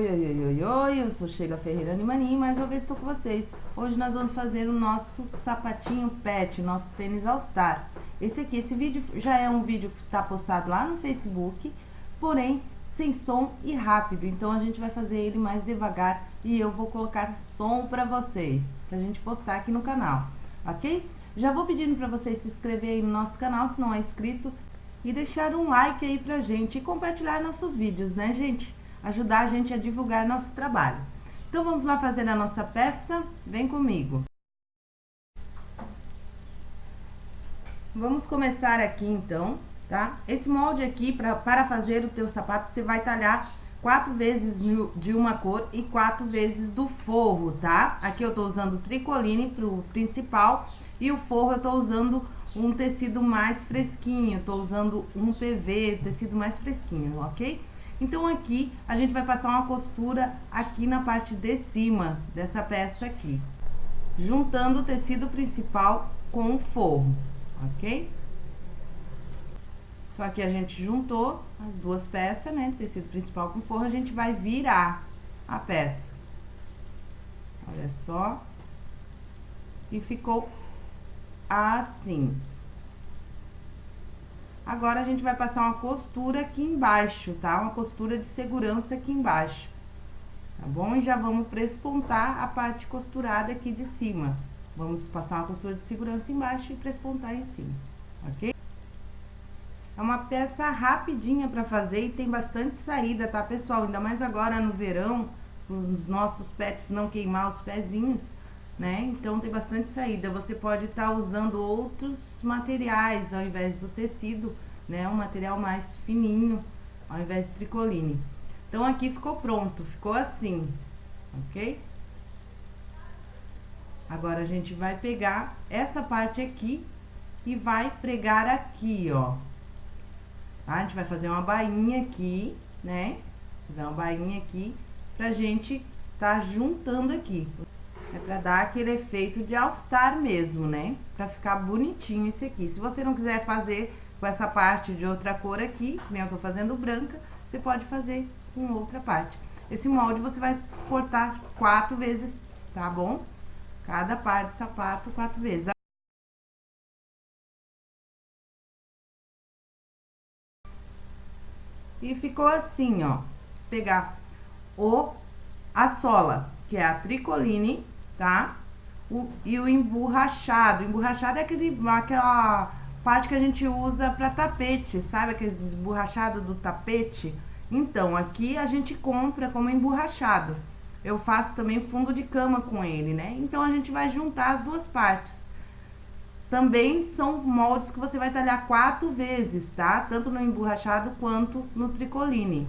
Oi, oi, oi, oi, oi, eu sou Sheila Ferreira Animani, mais uma vez estou com vocês. Hoje nós vamos fazer o nosso sapatinho pet, nosso tênis All Star. Esse aqui, esse vídeo já é um vídeo que está postado lá no Facebook, porém sem som e rápido. Então a gente vai fazer ele mais devagar e eu vou colocar som para vocês, pra gente postar aqui no canal, ok? Já vou pedindo para vocês se inscreverem no nosso canal, se não é inscrito, e deixar um like aí pra gente e compartilhar nossos vídeos, né, gente? Ajudar a gente a divulgar nosso trabalho. Então, vamos lá fazer a nossa peça? Vem comigo. Vamos começar aqui, então, tá? Esse molde aqui, pra, para fazer o teu sapato, você vai talhar quatro vezes de uma cor e quatro vezes do forro, tá? Aqui eu tô usando tricoline pro principal e o forro eu tô usando um tecido mais fresquinho, tô usando um PV, tecido mais fresquinho, ok? Então, aqui, a gente vai passar uma costura aqui na parte de cima dessa peça aqui. Juntando o tecido principal com o forro, ok? Então, aqui a gente juntou as duas peças, né? Tecido principal com forro, a gente vai virar a peça. Olha só. E ficou assim. Agora, a gente vai passar uma costura aqui embaixo, tá? Uma costura de segurança aqui embaixo, tá bom? E já vamos prespontar a parte costurada aqui de cima. Vamos passar uma costura de segurança embaixo e prespontar em cima, ok? É uma peça rapidinha pra fazer e tem bastante saída, tá, pessoal? Ainda mais agora no verão, os nossos pets não queimar os pezinhos né? Então, tem bastante saída. Você pode estar tá usando outros materiais ao invés do tecido, né? Um material mais fininho, ao invés de tricoline. Então, aqui ficou pronto, ficou assim, ok? Agora, a gente vai pegar essa parte aqui e vai pregar aqui, ó. Tá? A gente vai fazer uma bainha aqui, né? Fazer uma bainha aqui pra gente tá juntando aqui. É pra dar aquele efeito de all-star mesmo, né? Pra ficar bonitinho esse aqui. Se você não quiser fazer com essa parte de outra cor aqui, nem eu tô fazendo branca, você pode fazer com outra parte. Esse molde você vai cortar quatro vezes, tá bom? Cada par de sapato quatro vezes. E ficou assim, ó. Pegar o, a sola, que é a tricoline, tá? O, e o emborrachado. O emborrachado é aquele, aquela parte que a gente usa para tapete, sabe? Aquele emborrachado do tapete. Então, aqui a gente compra como emborrachado. Eu faço também fundo de cama com ele, né? Então, a gente vai juntar as duas partes. Também são moldes que você vai talhar quatro vezes, tá? Tanto no emborrachado quanto no tricoline.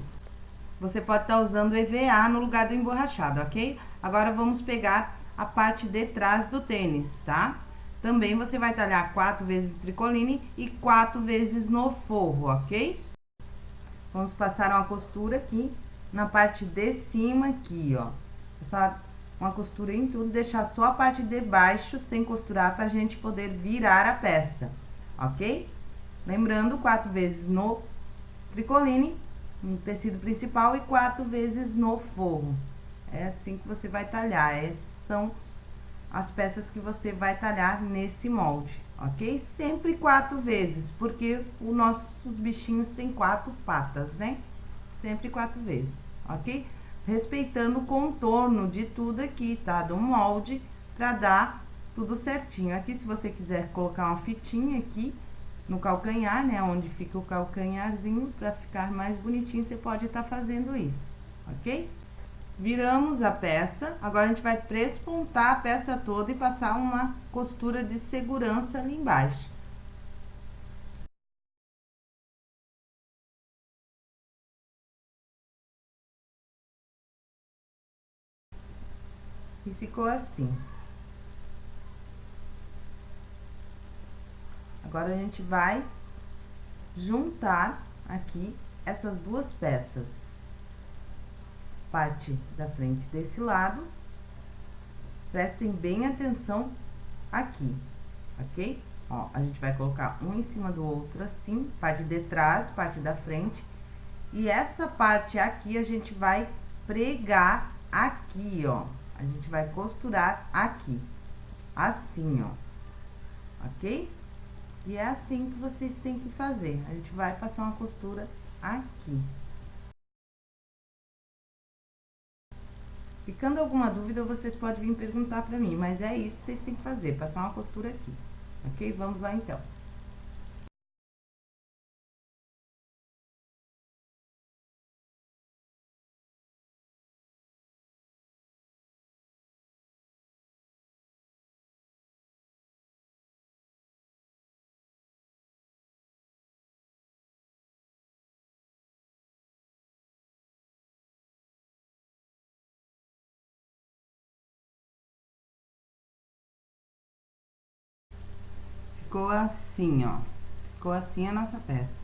Você pode estar tá usando EVA no lugar do emborrachado, ok? Agora, vamos pegar a parte de trás do tênis, tá? Também você vai talhar quatro vezes no tricoline e quatro vezes no forro, ok? Vamos passar uma costura aqui na parte de cima aqui, ó. Só uma costura em tudo, deixar só a parte de baixo sem costurar pra gente poder virar a peça, ok? Lembrando, quatro vezes no tricoline, no tecido principal e quatro vezes no forro. É assim que você vai talhar, é são as peças que você vai talhar nesse molde, ok? Sempre quatro vezes, porque os nossos bichinhos têm quatro patas, né? Sempre quatro vezes, ok? Respeitando o contorno de tudo aqui, tá? Do molde, pra dar tudo certinho. Aqui, se você quiser colocar uma fitinha aqui no calcanhar, né? Onde fica o calcanharzinho, pra ficar mais bonitinho, você pode estar tá fazendo isso, ok? Viramos a peça, agora a gente vai prespontar a peça toda e passar uma costura de segurança ali embaixo. E ficou assim. Agora, a gente vai juntar aqui essas duas peças parte da frente desse lado. Prestem bem atenção aqui, ok? Ó, a gente vai colocar um em cima do outro assim, parte de trás, parte da frente. E essa parte aqui a gente vai pregar aqui, ó. A gente vai costurar aqui. Assim, ó. Ok? E é assim que vocês têm que fazer. A gente vai passar uma costura aqui. Ficando alguma dúvida, vocês podem vir perguntar pra mim, mas é isso que vocês têm que fazer, passar uma costura aqui. Ok? Vamos lá, então. Ficou assim, ó. Ficou assim a nossa peça.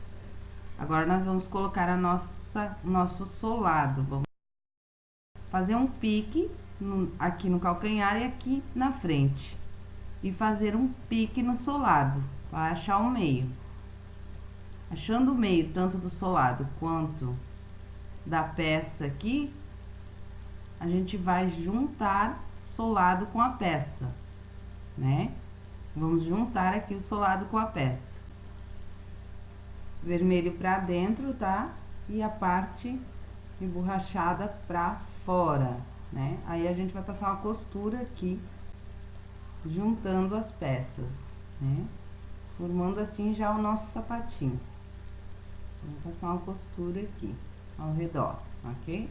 Agora, nós vamos colocar a nossa, nosso solado. Vamos fazer um pique no, aqui no calcanhar e aqui na frente. E fazer um pique no solado, para achar o meio. Achando o meio, tanto do solado quanto da peça aqui, a gente vai juntar solado com a peça, né? Vamos juntar aqui o solado com a peça. Vermelho pra dentro, tá? E a parte emborrachada pra fora, né? Aí, a gente vai passar uma costura aqui, juntando as peças, né? Formando assim já o nosso sapatinho. Vamos passar uma costura aqui, ao redor, ok?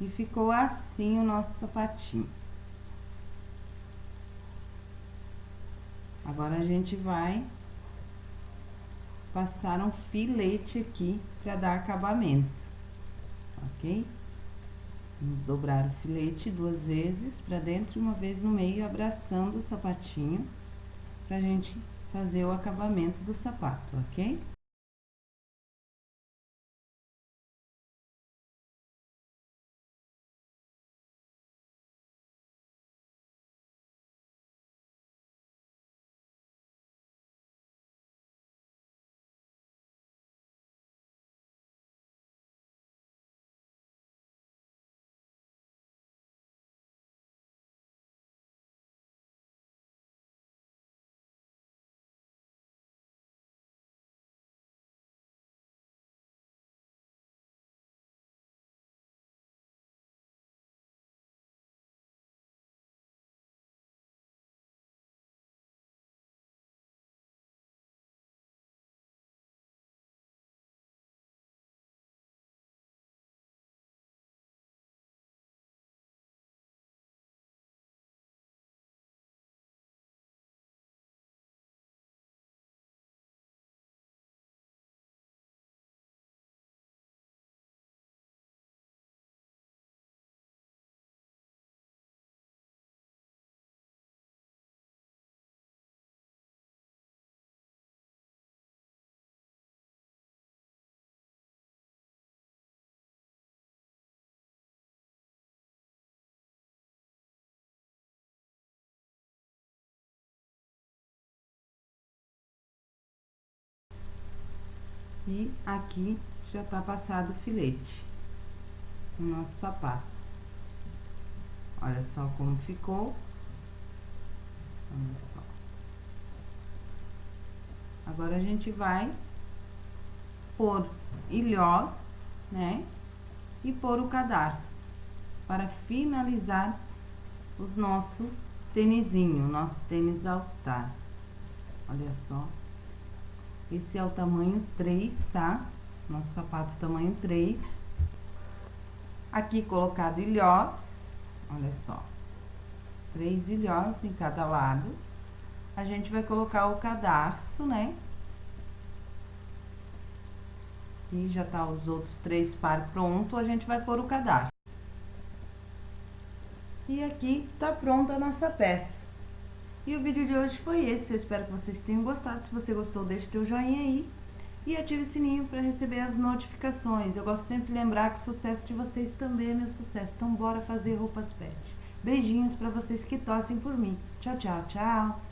E ficou assim o nosso sapatinho. Agora, a gente vai passar um filete aqui para dar acabamento, ok? Vamos dobrar o filete duas vezes para dentro e uma vez no meio, abraçando o sapatinho, pra gente fazer o acabamento do sapato, ok? E aqui já tá passado o filete no nosso sapato. Olha só como ficou. Olha só. Agora, a gente vai pôr ilhós, né? E pôr o cadarço, para finalizar o nosso tênisinho, o nosso tênis All Star. Olha só. Esse é o tamanho 3, tá? Nosso sapato tamanho 3. Aqui colocado ilhós, olha só. Três ilhós em cada lado. A gente vai colocar o cadarço, né? E já tá os outros três par pronto, a gente vai pôr o cadarço. E aqui tá pronta a nossa peça. E o vídeo de hoje foi esse. Eu espero que vocês tenham gostado. Se você gostou, deixe teu joinha aí. E ative o sininho para receber as notificações. Eu gosto sempre de lembrar que o sucesso de vocês também é meu sucesso. Então bora fazer roupas pet. Beijinhos para vocês que torcem por mim. Tchau, tchau, tchau.